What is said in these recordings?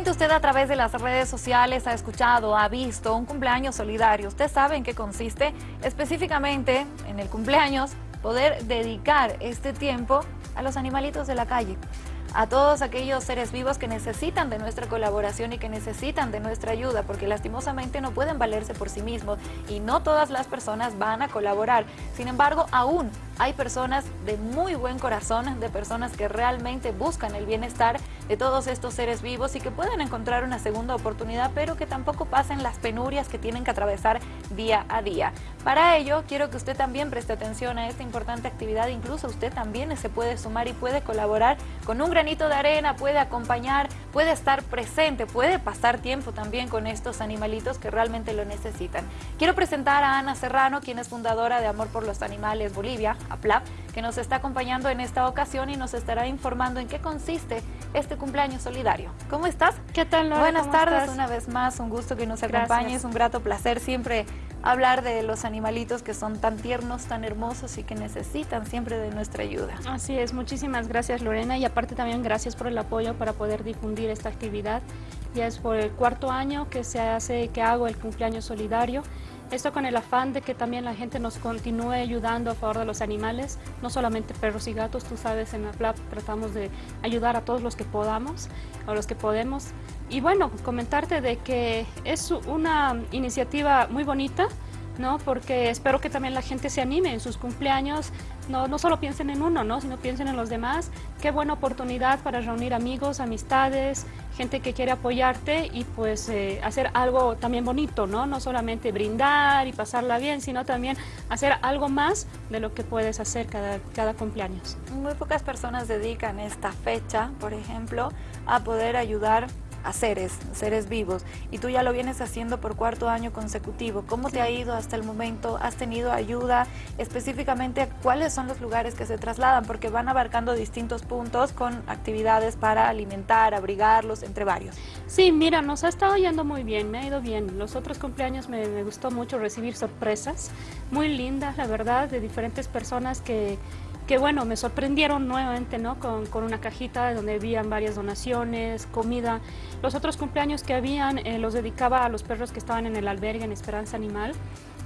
Seguramente usted a través de las redes sociales ha escuchado, ha visto un cumpleaños solidario. Usted sabe en qué consiste. Específicamente en el cumpleaños, poder dedicar este tiempo a los animalitos de la calle a todos aquellos seres vivos que necesitan de nuestra colaboración y que necesitan de nuestra ayuda, porque lastimosamente no pueden valerse por sí mismos y no todas las personas van a colaborar. Sin embargo, aún hay personas de muy buen corazón, de personas que realmente buscan el bienestar de todos estos seres vivos y que pueden encontrar una segunda oportunidad, pero que tampoco pasen las penurias que tienen que atravesar día a día. Para ello, quiero que usted también preste atención a esta importante actividad, incluso usted también se puede sumar y puede colaborar con un granito de arena, puede acompañar, puede estar presente, puede pasar tiempo también con estos animalitos que realmente lo necesitan. Quiero presentar a Ana Serrano, quien es fundadora de Amor por los Animales Bolivia, APLAP, que nos está acompañando en esta ocasión y nos estará informando en qué consiste este cumpleaños solidario. ¿Cómo estás? ¿Qué tal, Laura? Buenas tardes una vez más, un gusto que nos acompañes, un grato placer siempre hablar de los animalitos que son tan tiernos, tan hermosos y que necesitan siempre de nuestra ayuda. Así es, muchísimas gracias Lorena y aparte también gracias por el apoyo para poder difundir esta actividad. Ya es por el cuarto año que se hace, que hago el cumpleaños solidario esto con el afán de que también la gente nos continúe ayudando a favor de los animales, no solamente perros y gatos, tú sabes, en la PLAP tratamos de ayudar a todos los que podamos, a los que podemos. Y bueno, comentarte de que es una iniciativa muy bonita, ¿no? Porque espero que también la gente se anime en sus cumpleaños, no, no solo piensen en uno, ¿no? Sino piensen en los demás. Qué buena oportunidad para reunir amigos, amistades, gente que quiere apoyarte y pues eh, hacer algo también bonito, ¿no? No solamente brindar y pasarla bien, sino también hacer algo más de lo que puedes hacer cada, cada cumpleaños. Muy pocas personas dedican esta fecha, por ejemplo, a poder ayudar a seres, seres vivos, y tú ya lo vienes haciendo por cuarto año consecutivo. ¿Cómo te ha ido hasta el momento? ¿Has tenido ayuda? Específicamente, ¿cuáles son los lugares que se trasladan? Porque van abarcando distintos puntos con actividades para alimentar, abrigarlos, entre varios. Sí, mira, nos ha estado yendo muy bien, me ha ido bien. Los otros cumpleaños me, me gustó mucho recibir sorpresas muy lindas, la verdad, de diferentes personas que que bueno, me sorprendieron nuevamente, ¿no? Con, con, una cajita donde habían varias donaciones, comida. Los otros cumpleaños que habían eh, los dedicaba a los perros que estaban en el albergue en Esperanza Animal.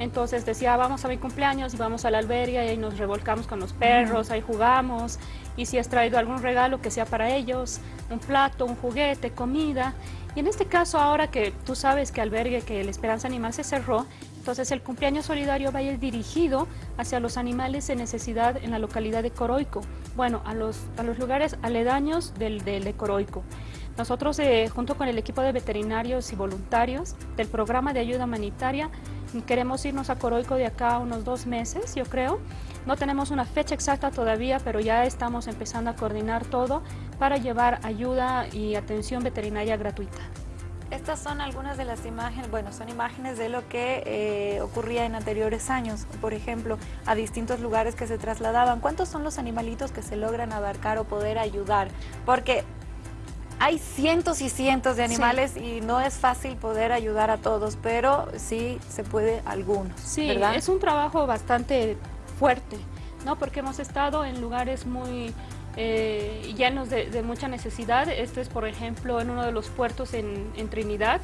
Entonces decía, vamos a mi cumpleaños y vamos al albergue y ahí nos revolcamos con los perros, ahí jugamos. Y si has traído algún regalo que sea para ellos, un plato, un juguete, comida. Y en este caso, ahora que tú sabes que albergue, que el Esperanza Animal se cerró, entonces el cumpleaños solidario va a ir dirigido hacia los animales en necesidad en la localidad de Coroico, bueno, a los, a los lugares aledaños del, del de Coroico. Nosotros, eh, junto con el equipo de veterinarios y voluntarios del programa de ayuda humanitaria, queremos irnos a Coroico de acá unos dos meses, yo creo. No tenemos una fecha exacta todavía, pero ya estamos empezando a coordinar todo para llevar ayuda y atención veterinaria gratuita. Estas son algunas de las imágenes, bueno, son imágenes de lo que eh, ocurría en anteriores años, por ejemplo, a distintos lugares que se trasladaban. ¿Cuántos son los animalitos que se logran abarcar o poder ayudar? Porque hay cientos y cientos de animales sí. y no es fácil poder ayudar a todos, pero sí se puede algunos, Sí, ¿verdad? es un trabajo bastante fuerte, ¿no? Porque hemos estado en lugares muy eh, llenos de, de, mucha necesidad. Este es, por ejemplo, en uno de los puertos en, en, Trinidad.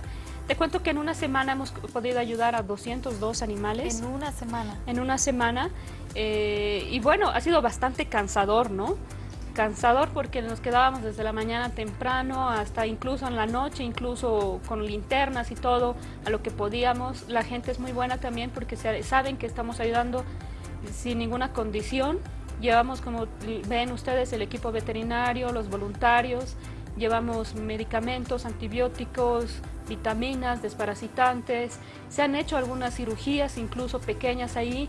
Te cuento que en una semana hemos podido ayudar a 202 animales. En una semana. En una semana. Eh, y bueno, ha sido bastante cansador, ¿no? Cansador porque nos quedábamos desde la mañana temprano hasta incluso en la noche, incluso con linternas y todo, a lo que podíamos. La gente es muy buena también porque saben que estamos ayudando sin ninguna condición Llevamos, como ven ustedes, el equipo veterinario, los voluntarios, llevamos medicamentos, antibióticos, vitaminas, desparasitantes, se han hecho algunas cirugías, incluso pequeñas ahí.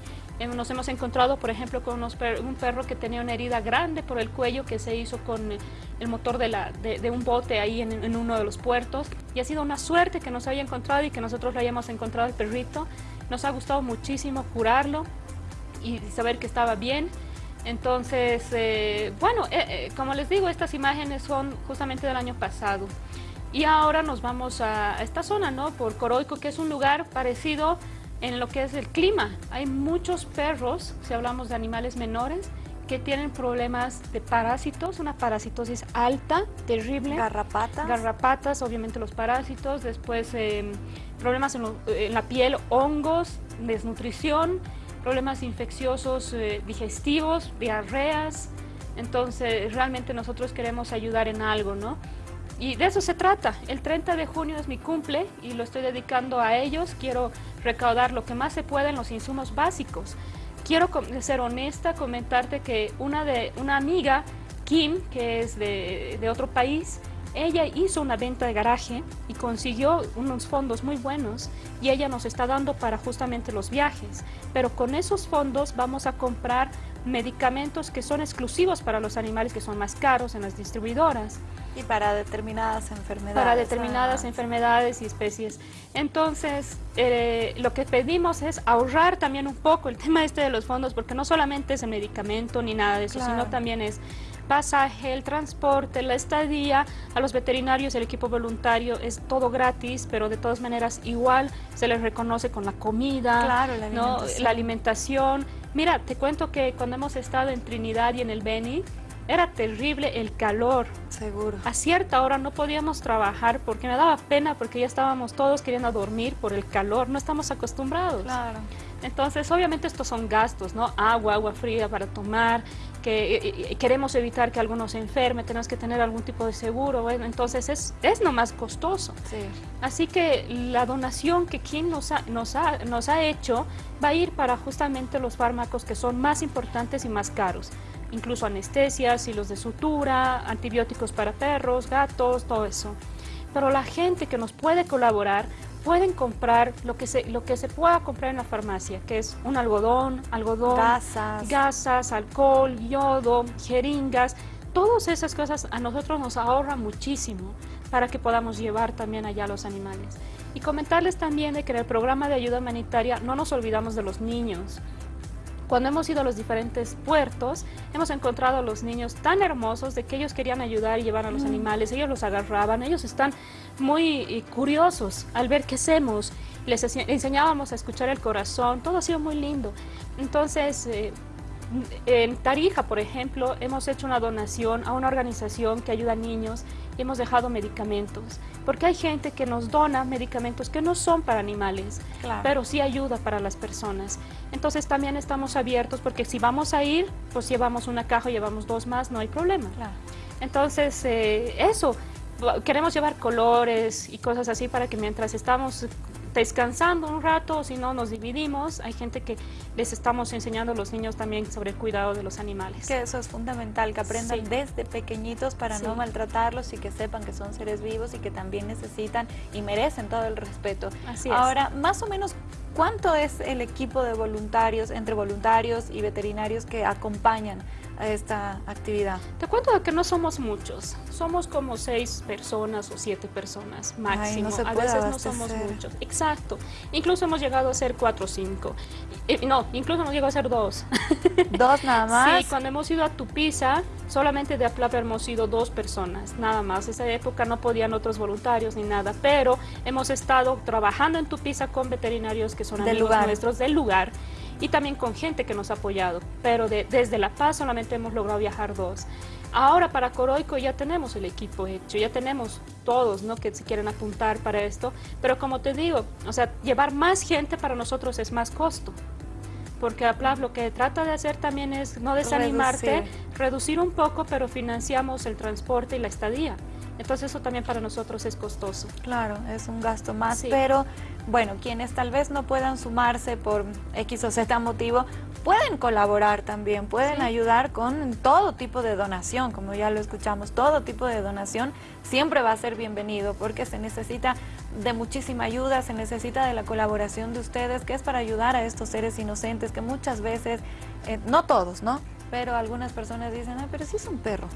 Nos hemos encontrado, por ejemplo, con per un perro que tenía una herida grande por el cuello que se hizo con el motor de, la, de, de un bote ahí en, en, uno de los puertos. Y ha sido una suerte que nos haya encontrado y que nosotros lo hayamos encontrado el perrito. Nos ha gustado muchísimo curarlo y saber que estaba bien. Entonces, eh, bueno, eh, eh, como les digo, estas imágenes son justamente del año pasado. Y ahora nos vamos a, esta zona, ¿no? Por Coroico, que es un lugar parecido en lo que es el clima. Hay muchos perros, si hablamos de animales menores, que tienen problemas de parásitos, una parasitosis alta, terrible. Garrapatas. Garrapatas, obviamente los parásitos, después em, problemas en, la piel, hongos, desnutrición, problemas infecciosos eh, digestivos, diarreas, entonces realmente nosotros queremos ayudar en algo, ¿no? Y de eso se trata. El 30 de junio es mi cumple y lo estoy dedicando a ellos. Quiero recaudar lo que más se puede en los insumos básicos. Quiero ser honesta, comentarte que una, de, una amiga, Kim, que es de otro país, ella hizo una venta de garaje y consiguió unos fondos muy buenos y ella nos está dando para justamente los viajes. Pero con esos fondos vamos a comprar medicamentos que son exclusivos para los animales que son más caros en las distribuidoras. Y para determinadas enfermedades. Para determinadas enfermedades y especies. Entonces, eh, lo que pedimos es ahorrar también un poco el tema este de los fondos, porque no solamente es el medicamento ni nada de eso, sino también es pasaje, el transporte, la estadía, a los veterinarios, el equipo voluntario es todo gratis, pero de todas maneras igual se les reconoce con la comida, la alimentación. Mira, te cuento que cuando hemos estado en Trinidad y en el Beni, era terrible el calor. Seguro. A cierta hora no podíamos trabajar porque me daba pena porque ya estábamos todos queriendo dormir por el calor, no estamos acostumbrados. Claro. Entonces, obviamente estos son gastos, ¿no? Agua, agua fría para tomar, que eh, eh, queremos evitar que alguno se enferme, tenemos que tener algún tipo de seguro, bueno, entonces es, es nomás costoso. Sí. Así que la donación que quien nos ha, nos, ha, nos ha hecho va a ir para justamente los fármacos que son más importantes y más caros incluso anestesias, hilos de sutura, antibióticos para perros, gatos, todo eso. Pero la gente que nos puede colaborar pueden comprar lo que se lo que se pueda comprar en la farmacia, que es un algodón, algodón, gasas, gasas alcohol, yodo, jeringas, todas esas cosas a nosotros nos ahorra muchísimo para que podamos llevar también allá a los animales. Y comentarles también de que en el programa de ayuda humanitaria no nos olvidamos de los niños. Cuando hemos ido a los diferentes puertos, hemos encontrado a los niños tan hermosos de que ellos querían ayudar y llevar a los mm. animales, ellos los agarraban, ellos están muy curiosos al ver qué hacemos, les enseñábamos a escuchar el corazón, todo ha sido muy lindo. Entonces, eh, en Tarija, por ejemplo, hemos hecho una donación a una organización que ayuda a niños y hemos dejado medicamentos, porque hay gente que nos dona medicamentos que no son para animales, pero sí ayuda para las personas. Entonces también estamos abiertos porque si vamos a ir, pues llevamos una caja, llevamos dos más, no hay problema. Entonces, eh, eso, queremos llevar colores y cosas así para que mientras estamos descansando un rato, si no nos dividimos. Hay gente que les estamos enseñando a los niños también sobre el cuidado de los animales. Que eso es fundamental, que aprendan desde pequeñitos para no maltratarlos y que sepan que son seres vivos y que también necesitan y merecen todo el respeto. Así Ahora, más o menos, ¿cuánto es el equipo de voluntarios, entre voluntarios y veterinarios que acompañan a esta actividad? Te cuento que no somos muchos, somos como seis personas o siete personas máximo, a veces no somos muchos, exacto, incluso hemos llegado a ser cuatro o cinco, no, incluso hemos llegado a ser dos. ¿Dos nada más? Sí, cuando hemos ido a Tupiza, solamente de Aplapa hemos sido dos personas, nada más, esa época no podían otros voluntarios ni nada, pero hemos estado trabajando en Tupiza con veterinarios que son amigos nuestros del lugar, y también con gente que nos ha apoyado, pero desde La Paz solamente hemos logrado viajar dos. Ahora para Coroico ya tenemos el equipo hecho, ya tenemos todos ¿no? que se quieren apuntar para esto, pero como te digo, o sea, llevar más gente para nosotros es más costo. Porque APLAF lo que trata de hacer también es no desanimarte, reducir un poco, pero financiamos el transporte y la estadía. Entonces eso también para nosotros es costoso. Claro, es un gasto más, pero bueno, quienes tal vez no puedan sumarse por X o Z motivo, pueden colaborar también, pueden ayudar con todo tipo de donación, como ya lo escuchamos, todo tipo de donación siempre va a ser bienvenido porque se necesita de muchísima ayuda, se necesita de la colaboración de ustedes, que es para ayudar a estos seres inocentes que muchas veces, eh, no todos, ¿no? Pero algunas personas dicen, Ay, pero sí es un perro.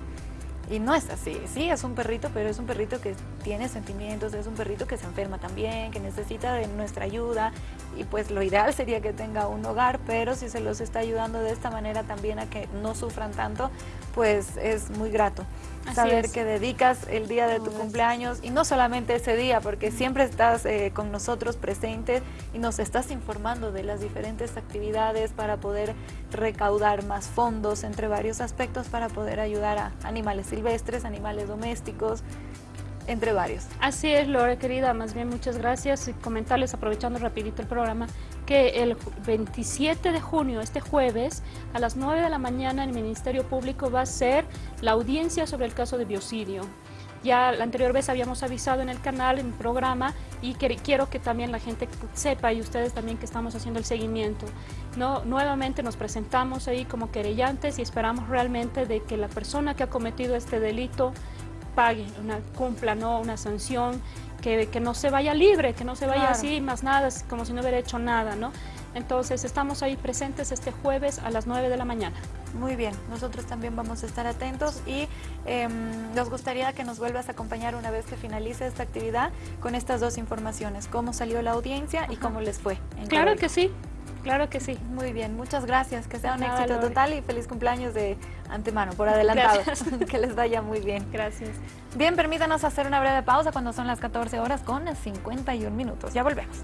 Y no es así, sí, es un perrito, pero es un perrito que tiene sentimientos, es un perrito que se enferma también, que necesita de nuestra ayuda y pues lo ideal sería que tenga un hogar, pero si se los está ayudando de esta manera también a que no sufran tanto, pues es muy grato. Saber que dedicas el día de tu cumpleaños y no solamente ese día, porque siempre estás eh, con nosotros presentes y nos estás informando de las diferentes actividades para poder recaudar más fondos entre varios aspectos para poder ayudar a animales silvestres, animales domésticos, entre varios. Así es, Lore, querida, más bien muchas gracias. Y comentarles, aprovechando rapidito el programa, que el 27 de junio, este jueves, a las 9 de la mañana, el Ministerio Público va a hacer la audiencia sobre el caso de biocidio. Ya la anterior vez habíamos avisado en el canal, en el programa, y quiero que también la gente sepa, y ustedes también que estamos haciendo el seguimiento. No, nuevamente nos presentamos ahí como querellantes y esperamos realmente de que la persona que ha cometido este delito pague, una, cumpla ¿no? una sanción, que, que, no se vaya libre, que no se vaya así, más nada, como si no hubiera hecho nada, ¿no? Entonces estamos ahí presentes este jueves a las 9 de la mañana. Muy bien, nosotros también vamos a estar atentos y eh, nos gustaría que nos vuelvas a acompañar una vez que finalice esta actividad con estas dos informaciones, cómo salió la audiencia y cómo les fue. claro que sí, Claro que sí. Muy bien, muchas gracias. Que sea un éxito total y feliz cumpleaños de antemano, por adelantado. que les vaya muy bien. Gracias. Bien, permítanos hacer una breve pausa cuando son las 14 horas con 51 minutos. Ya volvemos.